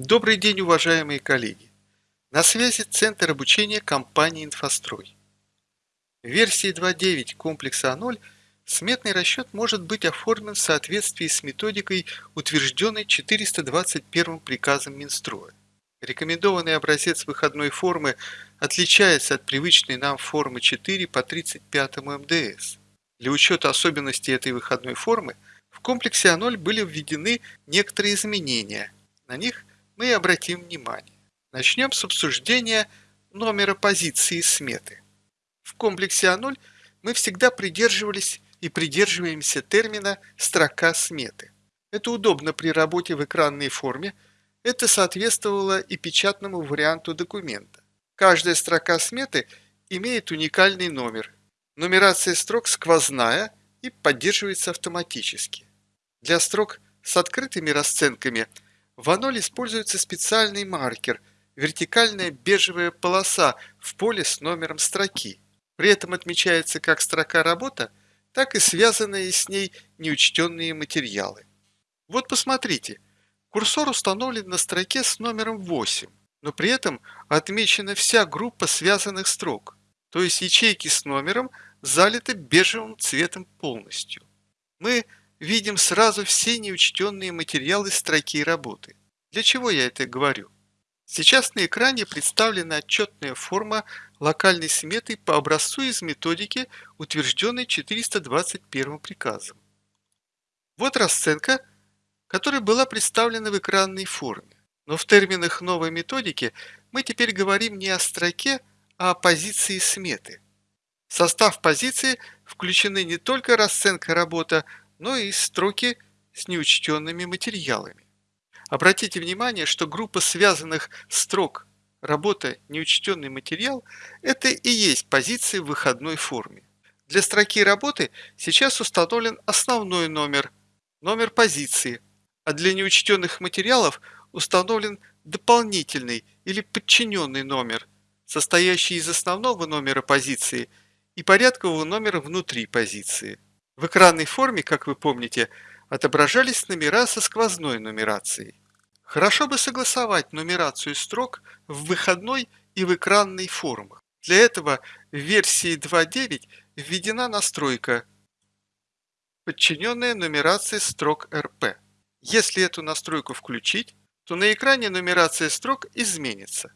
Добрый день, уважаемые коллеги! На связи Центр обучения компании «Инфострой». В версии 2.9 комплекса А0 сметный расчет может быть оформлен в соответствии с методикой, утвержденной 421 приказом Минстроя. Рекомендованный образец выходной формы отличается от привычной нам формы 4 по 35 МДС. Для учета особенностей этой выходной формы в комплексе А0 были введены некоторые изменения. На них мы обратим внимание. Начнем с обсуждения номера позиции сметы. В комплексе А0 мы всегда придерживались и придерживаемся термина «строка сметы». Это удобно при работе в экранной форме, это соответствовало и печатному варианту документа. Каждая строка сметы имеет уникальный номер. Нумерация строк сквозная и поддерживается автоматически. Для строк с открытыми расценками – в аноле используется специальный маркер – вертикальная бежевая полоса в поле с номером строки. При этом отмечается как строка работа, так и связанные с ней неучтенные материалы. Вот посмотрите, курсор установлен на строке с номером 8, но при этом отмечена вся группа связанных строк, то есть ячейки с номером залиты бежевым цветом полностью. Мы видим сразу все неучтенные материалы строки работы. Для чего я это говорю? Сейчас на экране представлена отчетная форма локальной сметы по образцу из методики, утвержденной 421 приказом. Вот расценка, которая была представлена в экранной форме. Но в терминах новой методики мы теперь говорим не о строке, а о позиции сметы. В состав позиции включены не только расценка работа, но и строки с неучтенными материалами. Обратите внимание, что группа связанных строк «Работа. Неучтенный материал» – это и есть позиция в выходной форме. Для строки работы сейчас установлен основной номер, номер позиции, а для неучтенных материалов установлен дополнительный или подчиненный номер, состоящий из основного номера позиции и порядкового номера внутри позиции. В экранной форме, как вы помните, отображались номера со сквозной нумерацией. Хорошо бы согласовать нумерацию строк в выходной и в экранной формах. Для этого в версии 2.9 введена настройка подчиненная нумерации строк РП. Если эту настройку включить, то на экране нумерация строк изменится.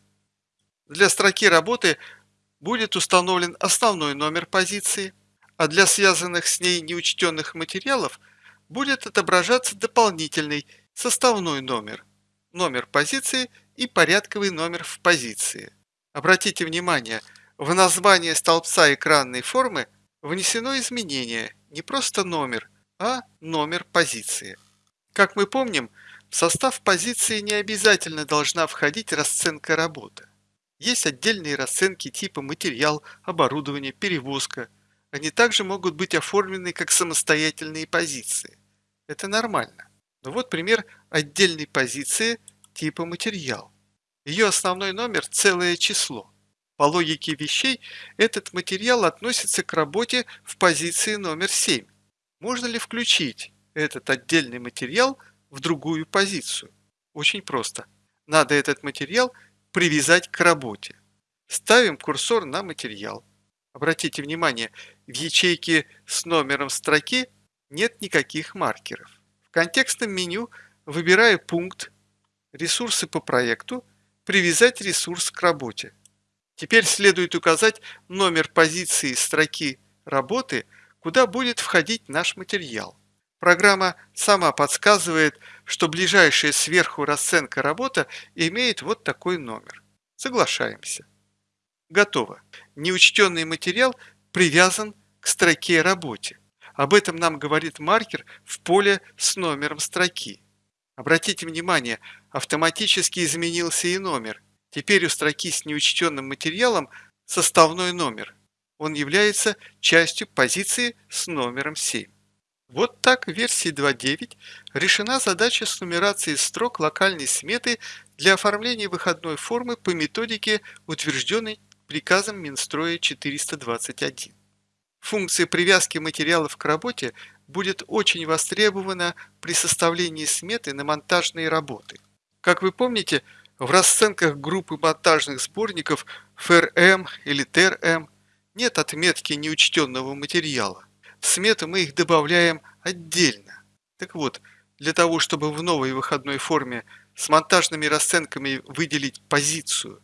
Для строки работы будет установлен основной номер позиции – а для связанных с ней неучтенных материалов будет отображаться дополнительный составной номер, номер позиции и порядковый номер в позиции. Обратите внимание, в название столбца экранной формы внесено изменение не просто номер, а номер позиции. Как мы помним, в состав позиции не обязательно должна входить расценка работы. Есть отдельные расценки типа материал, оборудование, перевозка – они также могут быть оформлены как самостоятельные позиции. Это нормально. Но вот пример отдельной позиции типа материал. Ее основной номер – целое число. По логике вещей, этот материал относится к работе в позиции номер 7. Можно ли включить этот отдельный материал в другую позицию? Очень просто. Надо этот материал привязать к работе. Ставим курсор на материал. Обратите внимание, в ячейке с номером строки нет никаких маркеров. В контекстном меню выбираю пункт «Ресурсы по проекту», «Привязать ресурс к работе». Теперь следует указать номер позиции строки работы, куда будет входить наш материал. Программа сама подсказывает, что ближайшая сверху расценка работа имеет вот такой номер. Соглашаемся. Готово. Неучтенный материал привязан к строке работе. Об этом нам говорит маркер в поле с номером строки. Обратите внимание, автоматически изменился и номер. Теперь у строки с неучтенным материалом составной номер. Он является частью позиции с номером 7. Вот так в версии 2.9 решена задача с нумерацией строк локальной сметы для оформления выходной формы по методике, утвержденной приказом Минстроя 421. Функция привязки материалов к работе будет очень востребована при составлении сметы на монтажные работы. Как вы помните, в расценках группы монтажных сборников ФРМ или ТРМ нет отметки неучтенного материала. В смету мы их добавляем отдельно. Так вот, для того, чтобы в новой выходной форме с монтажными расценками выделить позицию,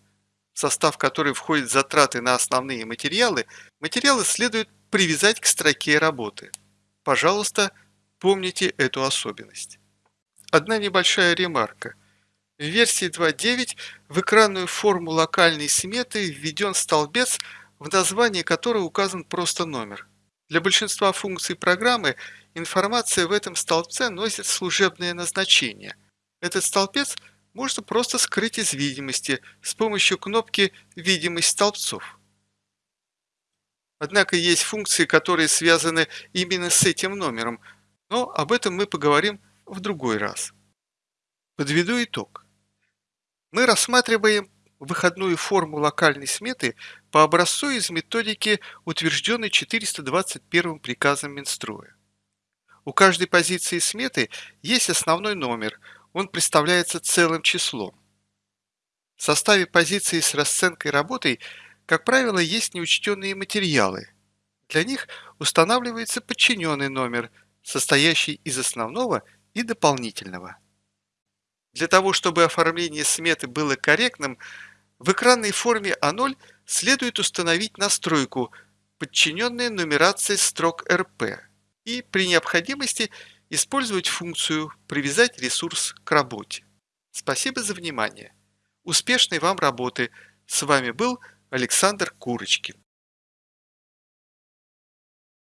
состав которой входят затраты на основные материалы, материалы следует привязать к строке работы. Пожалуйста, помните эту особенность. Одна небольшая ремарка. В версии 2.9 в экранную форму локальной сметы введен столбец, в названии которого указан просто номер. Для большинства функций программы информация в этом столбце носит служебное назначение. Этот столбец можно просто скрыть из видимости с помощью кнопки «Видимость столбцов». Однако есть функции, которые связаны именно с этим номером, но об этом мы поговорим в другой раз. Подведу итог. Мы рассматриваем выходную форму локальной сметы по образцу из методики, утвержденной 421 приказом Минстроя. У каждой позиции сметы есть основной номер, он представляется целым числом. В составе позиции с расценкой работой, как правило, есть неучтенные материалы. Для них устанавливается подчиненный номер, состоящий из основного и дополнительного. Для того, чтобы оформление сметы было корректным, в экранной форме А0 следует установить настройку подчиненная нумерации строк РП и при необходимости использовать функцию «Привязать ресурс к работе». Спасибо за внимание. Успешной вам работы. С вами был Александр Курочкин.